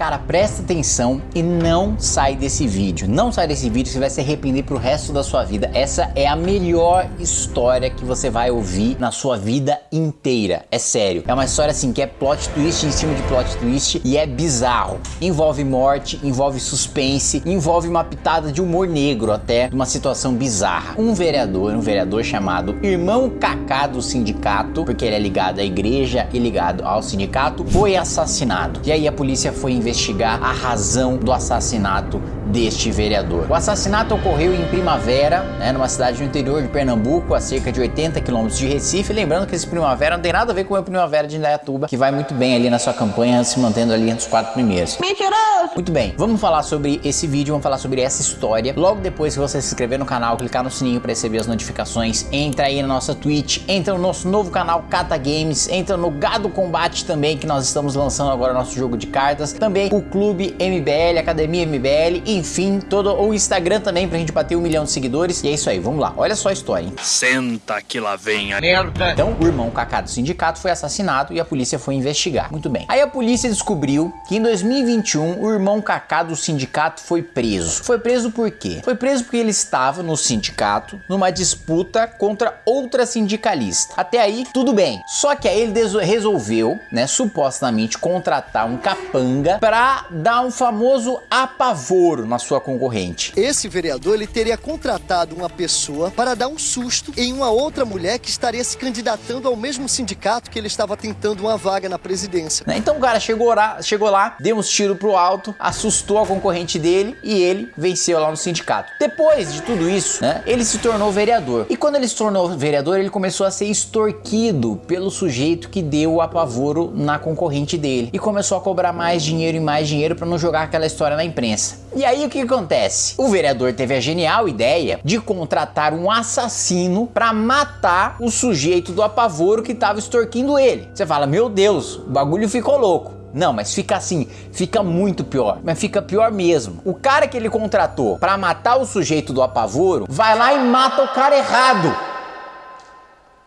Cara, presta atenção e não sai desse vídeo. Não sai desse vídeo, você vai se arrepender pro resto da sua vida. Essa é a melhor história que você vai ouvir na sua vida inteira. É sério. É uma história assim que é plot twist em cima de plot twist e é bizarro. Envolve morte, envolve suspense, envolve uma pitada de humor negro até, uma situação bizarra. Um vereador, um vereador chamado Irmão Cacá do sindicato, porque ele é ligado à igreja e ligado ao sindicato, foi assassinado. E aí a polícia foi investigar investigar a razão do assassinato deste vereador. O assassinato ocorreu em Primavera, né, numa cidade do interior de Pernambuco, a cerca de 80 quilômetros de Recife. Lembrando que esse Primavera não tem nada a ver com o Primavera de Indaiatuba, que vai muito bem ali na sua campanha, se mantendo ali entre os quatro primeiros. Mentiroso! Muito bem, vamos falar sobre esse vídeo, vamos falar sobre essa história. Logo depois que você se inscrever no canal, clicar no sininho para receber as notificações, entra aí na nossa Twitch, entra no nosso novo canal Cata Games, entra no Gado Combate também, que nós estamos lançando agora nosso jogo de cartas. Também o Clube MBL, Academia MBL, enfim, todo o Instagram também pra gente bater um milhão de seguidores. E é isso aí, vamos lá. Olha só a história, hein? Senta que lá vem a merda. Então, o irmão Kaká do sindicato foi assassinado e a polícia foi investigar. Muito bem. Aí a polícia descobriu que em 2021 o irmão Kaká do sindicato foi preso. Foi preso por quê? Foi preso porque ele estava no sindicato numa disputa contra outra sindicalista. Até aí, tudo bem. Só que aí ele resolveu, né, supostamente contratar um capanga para dar um famoso apavoro na sua concorrente. Esse vereador ele teria contratado uma pessoa para dar um susto em uma outra mulher que estaria se candidatando ao mesmo sindicato que ele estava tentando uma vaga na presidência. Né, então o cara chegou lá, chegou lá, deu uns tiros pro alto, assustou a concorrente dele e ele venceu lá no sindicato. Depois de tudo isso, né, ele se tornou vereador. E quando ele se tornou vereador, ele começou a ser extorquido pelo sujeito que deu o apavoro na concorrente dele e começou a cobrar mais dinheiro e mais dinheiro para não jogar aquela história na imprensa. E aí o que acontece? O vereador teve a genial ideia de contratar um assassino para matar o sujeito do apavoro que estava extorquindo ele. Você fala, meu Deus, o bagulho ficou louco. Não, mas fica assim, fica muito pior, mas fica pior mesmo. O cara que ele contratou para matar o sujeito do apavoro, vai lá e mata o cara errado.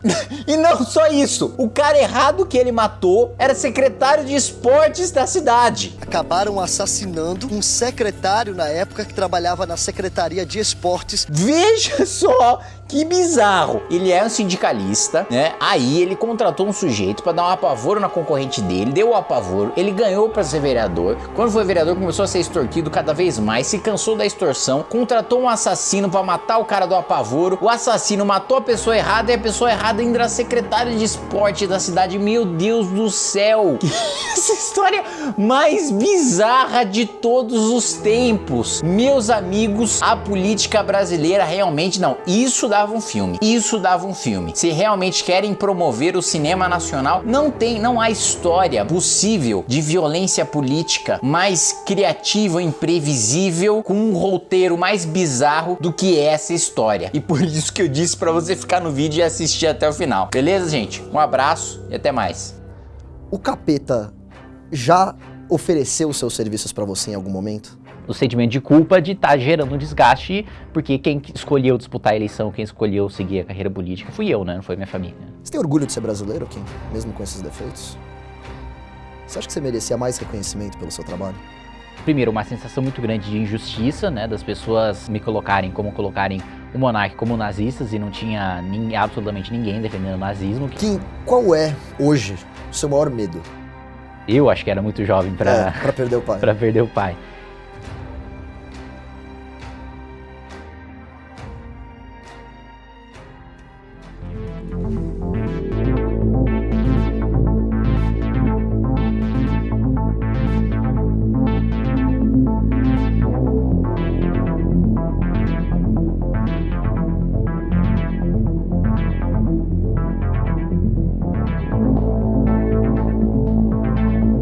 e não só isso, o cara errado que ele matou era secretário de esportes da cidade. Acabaram assassinando um secretário na época que trabalhava na Secretaria de Esportes. Veja só que bizarro. Ele é um sindicalista, né? Aí ele contratou um sujeito para dar um apavoro na concorrente dele, deu o apavoro, ele ganhou para ser vereador. Quando foi vereador, começou a ser extorquido cada vez mais, se cansou da extorsão, contratou um assassino para matar o cara do apavoro. O assassino matou a pessoa errada e a pessoa errada ainda era secretária de esporte da cidade. Meu Deus do céu! Essa história mais bizarra de todos os tempos. Meus amigos, a política brasileira realmente não. Isso dava um filme. Isso dava um filme. Se realmente querem promover o cinema nacional, não tem, não há história possível de violência política mais criativa, imprevisível, com um roteiro mais bizarro do que essa história. E por isso que eu disse para você ficar no vídeo e assistir até o final. Beleza, gente? Um abraço e até mais. O capeta já ofereceu seus serviços para você em algum momento? o sentimento de culpa de estar tá gerando um desgaste, porque quem escolheu disputar a eleição, quem escolheu seguir a carreira política, fui eu, né? Não foi minha família. Você tem orgulho de ser brasileiro, Kim? Mesmo com esses defeitos? Você acha que você merecia mais reconhecimento pelo seu trabalho? Primeiro, uma sensação muito grande de injustiça, né? Das pessoas me colocarem como colocarem o monarca como nazistas e não tinha nem, absolutamente ninguém defendendo o nazismo. Kim, qual é, hoje, o seu maior medo? Eu acho que era muito jovem para é, perder o pai. para perder o pai.